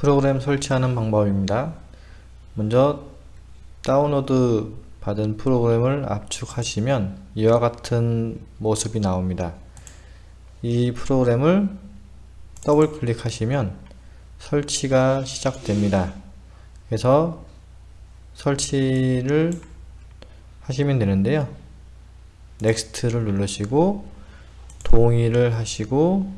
프로그램 설치하는 방법입니다. 먼저 다운로드 받은 프로그램을 압축하시면 이와 같은 모습이 나옵니다. 이 프로그램을 더블 클릭하시면 설치가 시작됩니다. 그래서 설치를 하시면 되는데요. next를 누르시고 동의를 하시고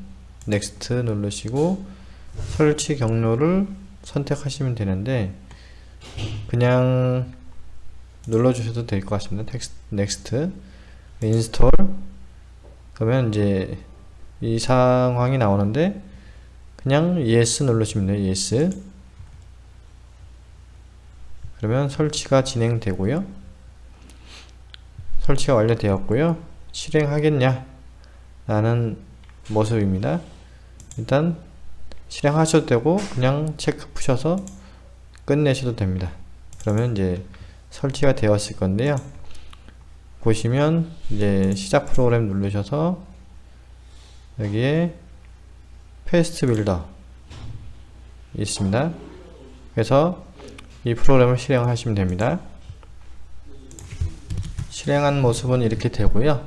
next 누르시고 설치 경로를 선택하시면 되는데 그냥 눌러주셔도 될 것 같습니다. next, next install 그러면 이제 이 상황이 나오는데 그냥 yes 누르시면 돼요. yes 그러면 설치가 진행되고요. 설치가 완료되었고요. 실행하겠냐 라는 모습입니다. 일단 실행하셔도 되고 그냥 체크 푸셔서 끝내셔도 됩니다. 그러면 이제 설치가 되었을 건데요. 보시면 이제 시작 프로그램 누르셔서 여기에 페스트 빌더 있습니다. 그래서 이 프로그램을 실행하시면 됩니다. 실행한 모습은 이렇게 되고요.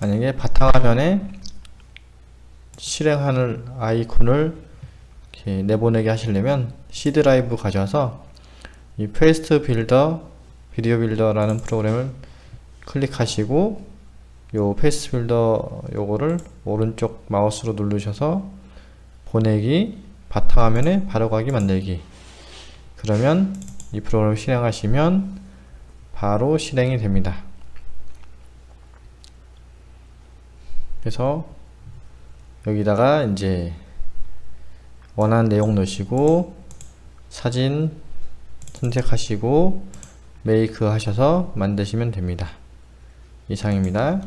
만약에 바탕화면에 실행하는 아이콘을 내보내게 하시려면 C 드라이브 가져와서 이 페이스트 빌더 비디오 빌더라는 프로그램을 클릭하시고 요 페이스트 빌더 요거를 오른쪽 마우스로 누르셔서 보내기 바탕화면에 바로가기 만들기. 그러면 이 프로그램을 실행하시면 바로 실행이 됩니다. 그래서 여기다가 이제 원하는 내용 넣으시고 사진 선택하시고 메이크 하셔서 만드시면 됩니다. 이상입니다.